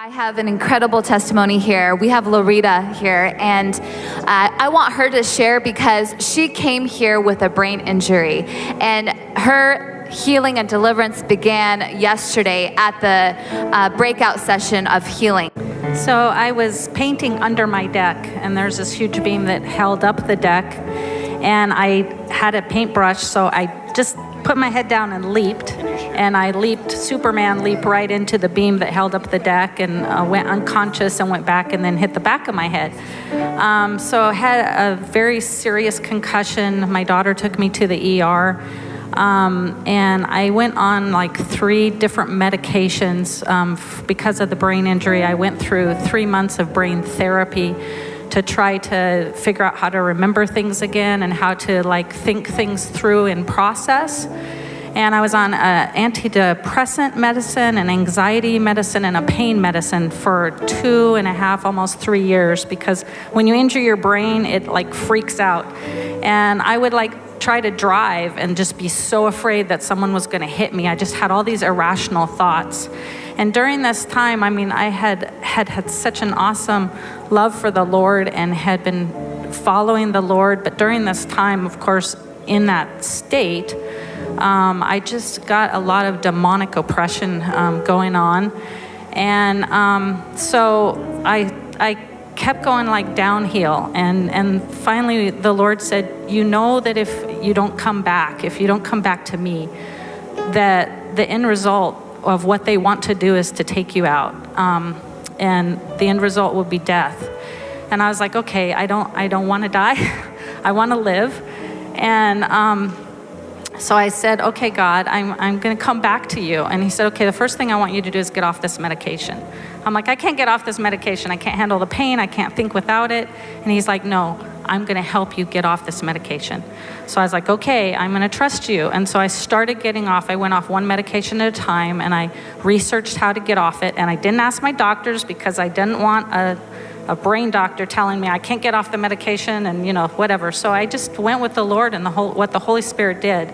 I have an incredible testimony here. We have Lorita here, and uh, I want her to share because she came here with a brain injury, and her healing and deliverance began yesterday at the uh, breakout session of healing. So I was painting under my deck, and there's this huge beam that held up the deck, and I had a paintbrush, so I just put my head down and leaped and I leaped, Superman leaped right into the beam that held up the deck and uh, went unconscious and went back and then hit the back of my head. Um, so I had a very serious concussion. My daughter took me to the ER. Um, and I went on like three different medications um, because of the brain injury. I went through three months of brain therapy to try to figure out how to remember things again and how to like think things through and process and I was on uh, antidepressant medicine and anxiety medicine and a pain medicine for two and a half, almost three years because when you injure your brain, it like freaks out. And I would like try to drive and just be so afraid that someone was going to hit me. I just had all these irrational thoughts. And during this time, I mean, I had had had such an awesome love for the Lord and had been following the Lord. But during this time, of course, in that state, um, I just got a lot of demonic oppression um, going on. And um, so I, I kept going like downhill. And, and finally, the Lord said, You know that if you don't come back, if you don't come back to me, that the end result of what they want to do is to take you out. Um, and the end result will be death. And I was like, okay, I don't, I don't want to die. I want to live. And um, so I said, okay, God, I'm, I'm going to come back to you. And he said, okay, the first thing I want you to do is get off this medication. I'm like, I can't get off this medication. I can't handle the pain. I can't think without it. And he's like, no, I'm going to help you get off this medication. So I was like, okay, I'm going to trust you. And so I started getting off. I went off one medication at a time and I researched how to get off it. And I didn't ask my doctors because I didn't want a a brain doctor telling me I can't get off the medication and you know whatever. So I just went with the Lord and the whole, what the Holy Spirit did.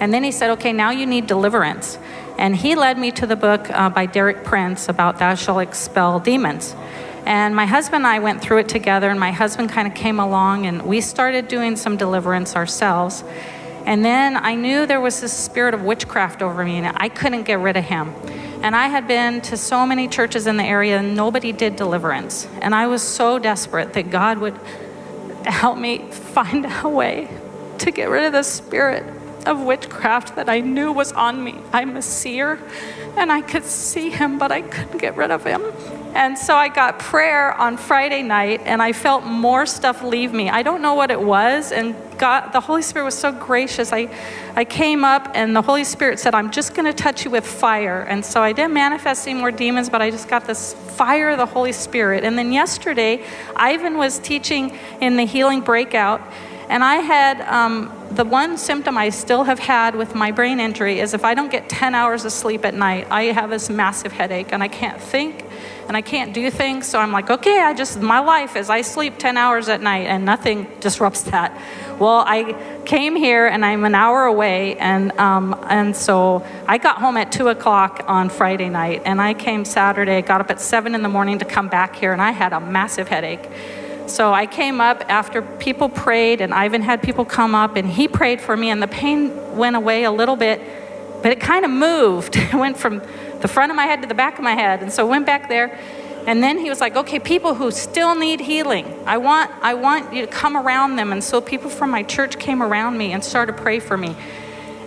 And then he said, okay, now you need deliverance. And he led me to the book uh, by Derek Prince about Thou Shall Expel Demons. And my husband and I went through it together, and my husband kind of came along, and we started doing some deliverance ourselves. And then I knew there was this spirit of witchcraft over me, and I couldn't get rid of him. And I had been to so many churches in the area, and nobody did deliverance. And I was so desperate that God would help me find a way to get rid of the spirit of witchcraft that I knew was on me. I'm a seer, and I could see him, but I couldn't get rid of him. And so I got prayer on Friday night, and I felt more stuff leave me. I don't know what it was, and God, the Holy Spirit was so gracious. I, I came up, and the Holy Spirit said, I'm just going to touch you with fire. And so I didn't manifest any more demons, but I just got this fire of the Holy Spirit. And then yesterday, Ivan was teaching in the healing breakout, and I had um, the one symptom I still have had with my brain injury is if I don't get 10 hours of sleep at night, I have this massive headache and I can't think and I can't do things. So I'm like, okay, I just, my life is I sleep 10 hours at night and nothing disrupts that. Well, I came here and I'm an hour away, and, um, and so I got home at 2 o'clock on Friday night, and I came Saturday, got up at 7 in the morning to come back here, and I had a massive headache. So I came up after people prayed, and Ivan had people come up, and he prayed for me, and the pain went away a little bit, but it kind of moved. It went from the front of my head to the back of my head, and so went back there. And then he was like, okay, people who still need healing, I want, I want you to come around them. And so people from my church came around me and started to pray for me.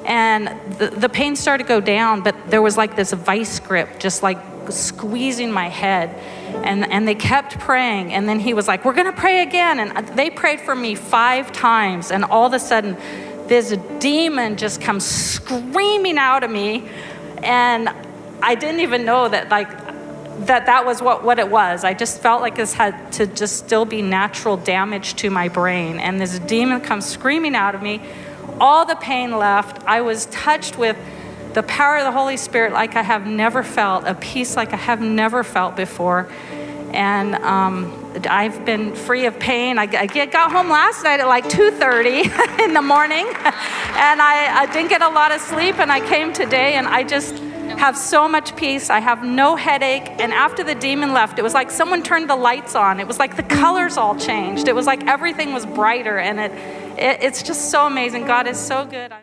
And the, the pain started to go down, but there was like this vice grip, just like squeezing my head. And, and they kept praying. And then he was like, We're going to pray again. And they prayed for me five times. And all of a sudden, this demon just comes screaming out of me. And I didn't even know that, like, that that was what, what it was. I just felt like this had to just still be natural damage to my brain. And this demon comes screaming out of me. All the pain left. I was touched with the power of the Holy Spirit like I have never felt, a peace like I have never felt before. And um, I've been free of pain. I, I, got home last night at like 2.30 in the morning, and I, I, didn't get a lot of sleep, and I came today, and I just have so much peace. I have no headache. And after the demon left, it was like someone turned the lights on. It was like the colors all changed. It was like everything was brighter. And it, it it's just so amazing. God is so good.